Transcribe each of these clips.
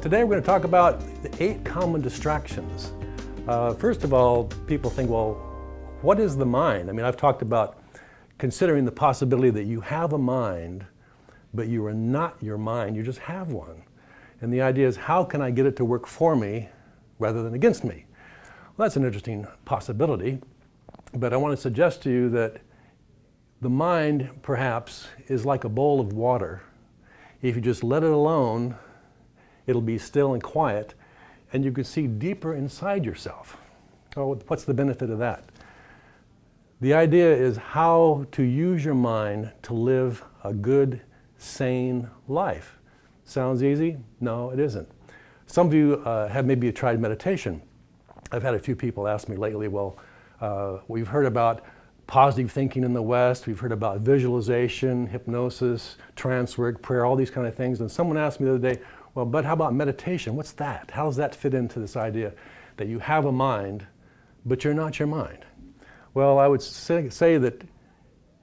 today we're going to talk about the eight common distractions. Uh, first of all, people think, well, what is the mind? I mean, I've talked about considering the possibility that you have a mind, but you are not your mind, you just have one. And the idea is, how can I get it to work for me rather than against me? Well, that's an interesting possibility, but I want to suggest to you that the mind, perhaps, is like a bowl of water. If you just let it alone, it'll be still and quiet, and you can see deeper inside yourself. Oh, what's the benefit of that? The idea is how to use your mind to live a good, sane life. Sounds easy? No, it isn't. Some of you uh, have maybe tried meditation. I've had a few people ask me lately, well, uh, we've heard about positive thinking in the West, we've heard about visualization, hypnosis, trance work, prayer, all these kind of things. And someone asked me the other day, well, but how about meditation? What's that? How does that fit into this idea that you have a mind, but you're not your mind? Well, I would say, say that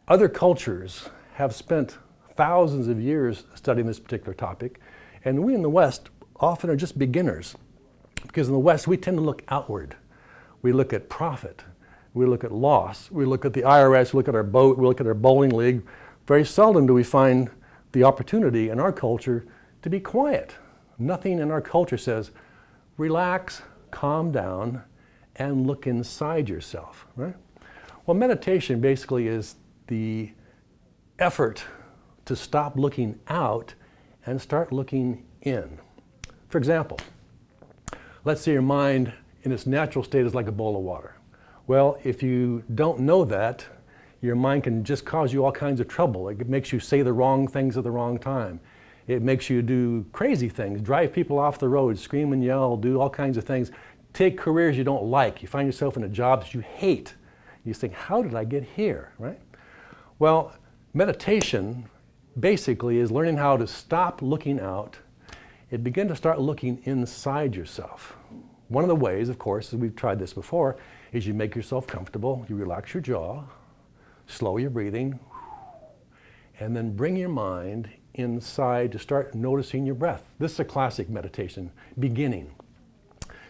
other cultures have spent thousands of years studying this particular topic, and we in the West often are just beginners. Because in the West, we tend to look outward. We look at profit, we look at loss, we look at the IRS, we look at our boat, we look at our bowling league. Very seldom do we find the opportunity in our culture to be quiet. Nothing in our culture says, relax, calm down, and look inside yourself, right? Well, meditation basically is the effort to stop looking out and start looking in. For example, let's say your mind in its natural state is like a bowl of water. Well, if you don't know that, your mind can just cause you all kinds of trouble. It makes you say the wrong things at the wrong time. It makes you do crazy things, drive people off the road, scream and yell, do all kinds of things. Take careers you don't like. You find yourself in a job that you hate. You think, how did I get here, right? Well, meditation basically is learning how to stop looking out and begin to start looking inside yourself. One of the ways, of course, as we've tried this before, is you make yourself comfortable, you relax your jaw, slow your breathing, and then bring your mind inside to start noticing your breath. This is a classic meditation, beginning.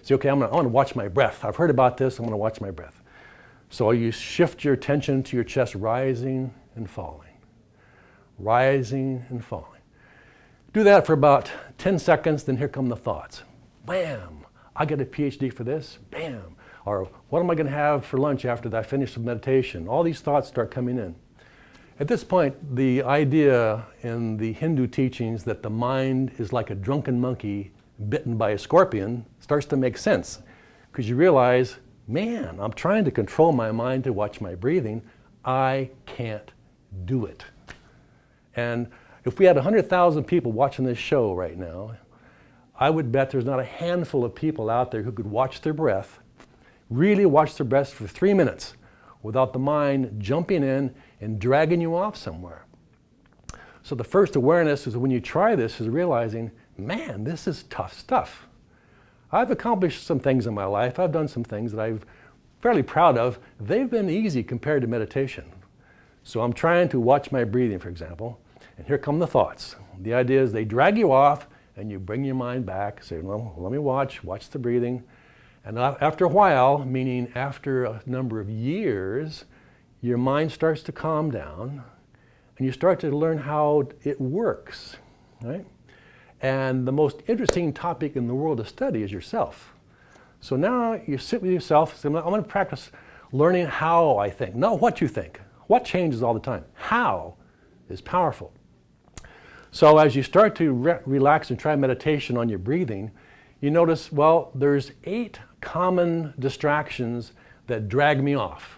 Say, okay, I'm gonna, I want to watch my breath. I've heard about this, I'm gonna watch my breath. So you shift your attention to your chest rising and falling, rising and falling. Do that for about 10 seconds, then here come the thoughts. Bam, I get a PhD for this, bam. Or what am I gonna have for lunch after I finish the meditation? All these thoughts start coming in. At this point, the idea in the Hindu teachings that the mind is like a drunken monkey bitten by a scorpion starts to make sense because you realize, man, I'm trying to control my mind to watch my breathing. I can't do it. And if we had 100,000 people watching this show right now, I would bet there's not a handful of people out there who could watch their breath, really watch their breath for three minutes without the mind jumping in and dragging you off somewhere. So the first awareness is when you try this is realizing, man, this is tough stuff. I've accomplished some things in my life. I've done some things that I'm fairly proud of. They've been easy compared to meditation. So I'm trying to watch my breathing, for example, and here come the thoughts. The idea is they drag you off and you bring your mind back, say, well, let me watch, watch the breathing. And after a while, meaning after a number of years, your mind starts to calm down and you start to learn how it works, right? And the most interesting topic in the world to study is yourself. So now you sit with yourself, say, I'm going to practice learning how I think, not what you think. What changes all the time? How is powerful. So as you start to re relax and try meditation on your breathing, you notice, well, there's eight common distractions that drag me off.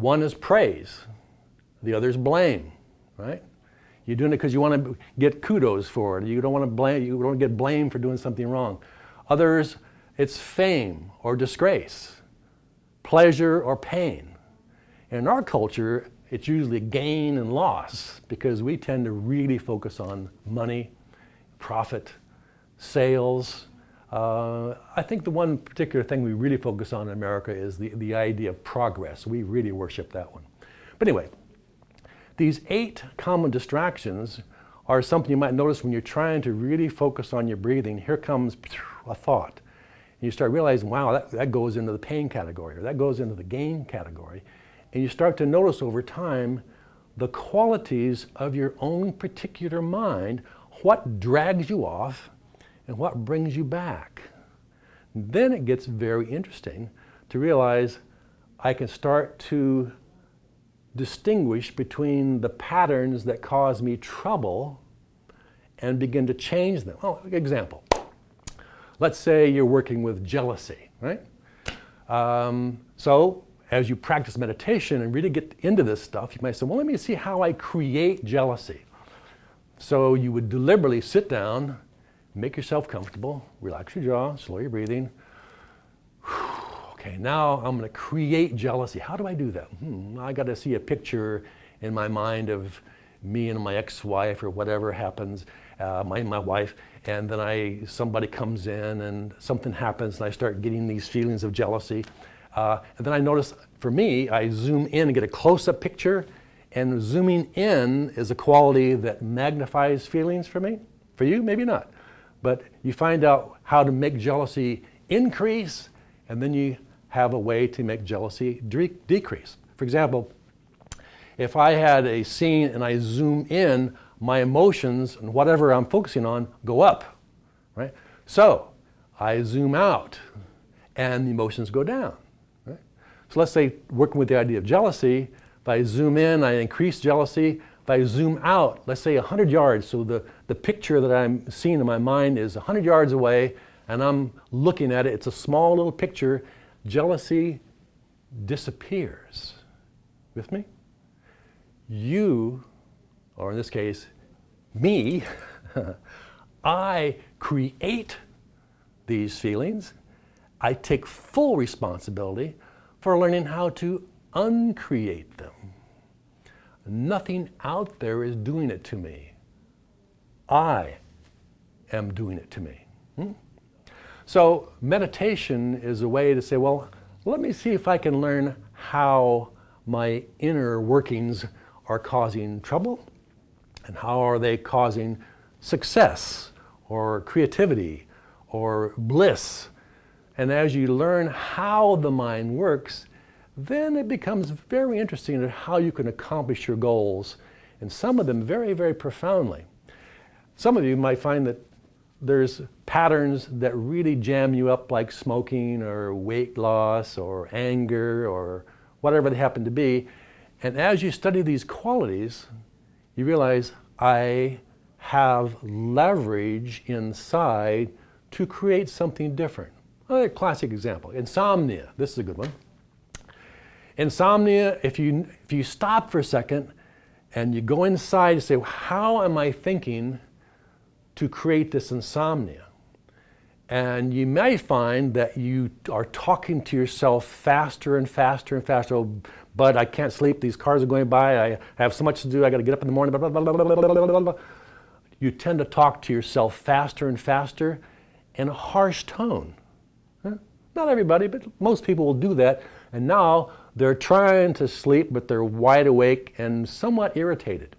One is praise, the other is blame, right? You're doing it because you want to get kudos for it. You don't want to blame, you don't get blamed for doing something wrong. Others, it's fame or disgrace, pleasure or pain. In our culture, it's usually gain and loss because we tend to really focus on money, profit, sales, uh, I think the one particular thing we really focus on in America is the, the idea of progress. We really worship that one. But anyway, these eight common distractions are something you might notice when you're trying to really focus on your breathing. Here comes a thought. And you start realizing, wow, that, that goes into the pain category, or that goes into the gain category. And you start to notice over time the qualities of your own particular mind, what drags you off and what brings you back. Then it gets very interesting to realize I can start to distinguish between the patterns that cause me trouble and begin to change them. Oh, example. Let's say you're working with jealousy, right? Um, so as you practice meditation and really get into this stuff, you might say, well, let me see how I create jealousy. So you would deliberately sit down, make yourself comfortable, relax your jaw, slow your breathing. Okay, now I'm going to create jealousy. How do I do that? Hmm, I got to see a picture in my mind of me and my ex-wife or whatever happens, uh, my, my wife, and then I somebody comes in and something happens and I start getting these feelings of jealousy. Uh, and then I notice, for me, I zoom in and get a close-up picture, and zooming in is a quality that magnifies feelings for me. For you, maybe not. But you find out how to make jealousy increase, and then you have a way to make jealousy decrease. For example, if I had a scene and I zoom in, my emotions and whatever I'm focusing on go up, right? So I zoom out and the emotions go down. Right? So let's say working with the idea of jealousy, if I zoom in, I increase jealousy. If I zoom out, let's say 100 yards, so the, the picture that I'm seeing in my mind is 100 yards away and I'm looking at it, it's a small little picture, jealousy disappears. With me? You, or in this case, me, I create these feelings. I take full responsibility for learning how to uncreate them. Nothing out there is doing it to me. I am doing it to me. Hmm? So meditation is a way to say, well, let me see if I can learn how my inner workings are causing trouble and how are they causing success or creativity or bliss. And as you learn how the mind works, then it becomes very interesting at how you can accomplish your goals, and some of them very, very profoundly. Some of you might find that there's patterns that really jam you up like smoking or weight loss or anger or whatever they happen to be. And as you study these qualities, you realize I have leverage inside to create something different. Another classic example, insomnia. This is a good one. Insomnia, if you, if you stop for a second and you go inside and say, how am I thinking to create this insomnia. And you may find that you are talking to yourself faster and faster and faster. Oh, but I can't sleep. These cars are going by. I have so much to do. I got to get up in the morning. Blah, blah, blah, you tend to talk to yourself faster and faster in a harsh tone. Not everybody, but most people will do that. And now they're trying to sleep, but they're wide awake and somewhat irritated.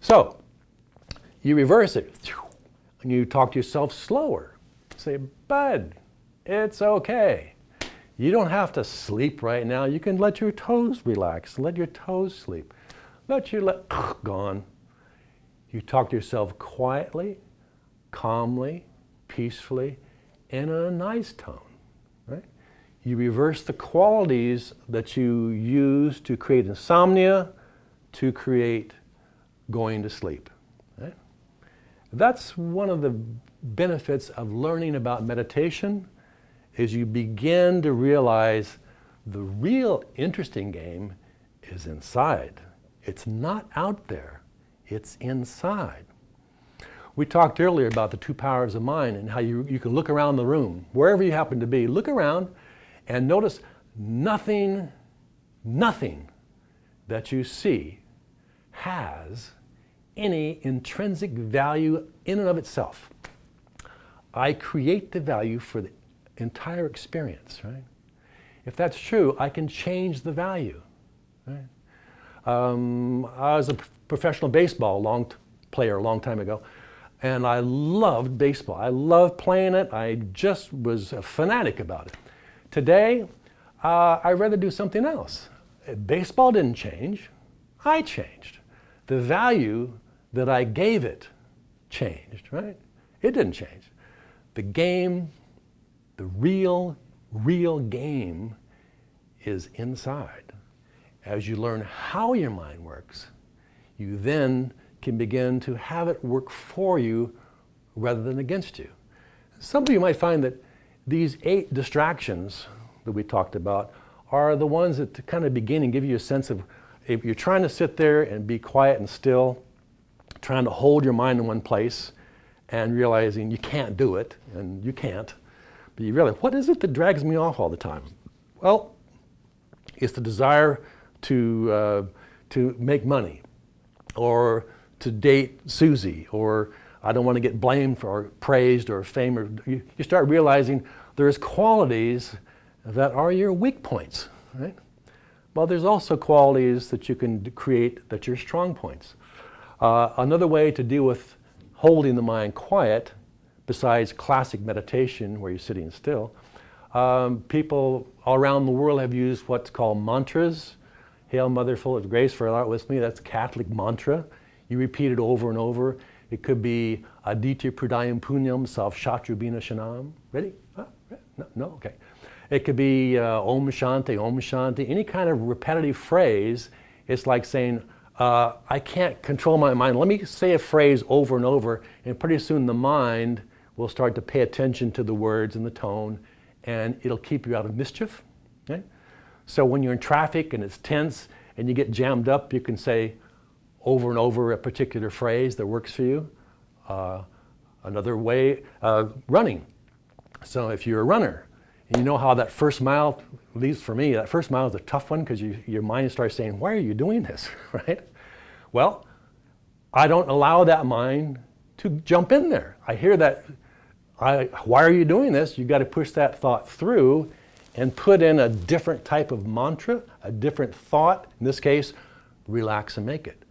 So you reverse it, and you talk to yourself slower. Say, bud, it's okay. You don't have to sleep right now. You can let your toes relax. Let your toes sleep. Let your let gone. You talk to yourself quietly, calmly, peacefully, in a nice tone. Right? You reverse the qualities that you use to create insomnia, to create going to sleep. That's one of the benefits of learning about meditation is you begin to realize the real interesting game is inside. It's not out there, it's inside. We talked earlier about the two powers of mind and how you, you can look around the room, wherever you happen to be, look around and notice nothing, nothing that you see has any intrinsic value in and of itself. I create the value for the entire experience, right? If that's true, I can change the value, right? Um, I was a professional baseball long player a long time ago. And I loved baseball. I loved playing it. I just was a fanatic about it. Today, uh, I'd rather do something else. Baseball didn't change. I changed. The value that I gave it changed, right? It didn't change. The game, the real, real game is inside. As you learn how your mind works, you then can begin to have it work for you rather than against you. Some of you might find that these eight distractions that we talked about are the ones that kind of begin and give you a sense of if you're trying to sit there and be quiet and still, trying to hold your mind in one place and realizing you can't do it, and you can't, but you realize, what is it that drags me off all the time? Well, it's the desire to, uh, to make money or to date Susie or I don't want to get blamed for or praised or fame. Or, you, you start realizing there's qualities that are your weak points, right? Well, there's also qualities that you can create that are your strong points. Uh, another way to deal with holding the mind quiet, besides classic meditation where you're sitting still, um, people all around the world have used what's called mantras. Hail Mother full of grace for art with me. That's Catholic mantra. You repeat it over and over. It could be Aditya Pradayam Punyam Sav Shatrubina Shanam. Ready? No, no, okay. It could be uh, Om Shanti, Om Shanti, any kind of repetitive phrase. It's like saying, uh, I can't control my mind. Let me say a phrase over and over, and pretty soon the mind will start to pay attention to the words and the tone, and it'll keep you out of mischief. Okay? So when you're in traffic and it's tense and you get jammed up, you can say over and over a particular phrase that works for you. Uh, another way, uh, running. So if you're a runner, you know how that first mile, at least for me, that first mile is a tough one because you, your mind starts saying, why are you doing this, right? Well, I don't allow that mind to jump in there. I hear that, I, why are you doing this? You've got to push that thought through and put in a different type of mantra, a different thought. In this case, relax and make it.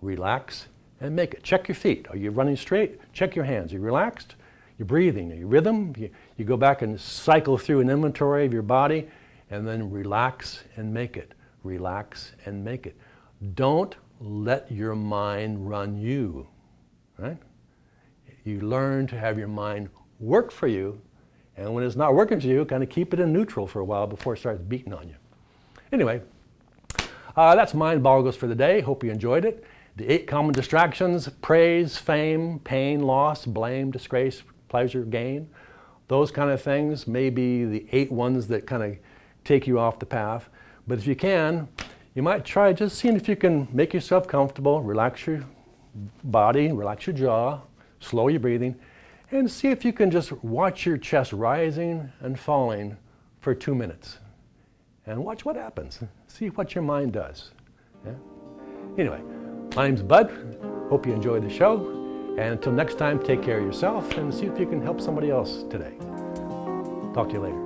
Relax and make it. Check your feet. Are you running straight? Check your hands. Are you relaxed? You're breathing. Are you rhythm? You, you go back and cycle through an inventory of your body and then relax and make it. Relax and make it. Don't let your mind run you, right? You learn to have your mind work for you, and when it's not working for you, kind of keep it in neutral for a while before it starts beating on you. Anyway, uh, that's Mind Boggles for the day. Hope you enjoyed it. The eight common distractions, praise, fame, pain, loss, blame, disgrace, pleasure, gain, those kind of things may be the eight ones that kind of take you off the path. But if you can, you might try just seeing if you can make yourself comfortable, relax your body, relax your jaw, slow your breathing, and see if you can just watch your chest rising and falling for two minutes. And watch what happens. See what your mind does. Yeah? Anyway, my name's Bud. Hope you enjoyed the show. And until next time, take care of yourself and see if you can help somebody else today. Talk to you later.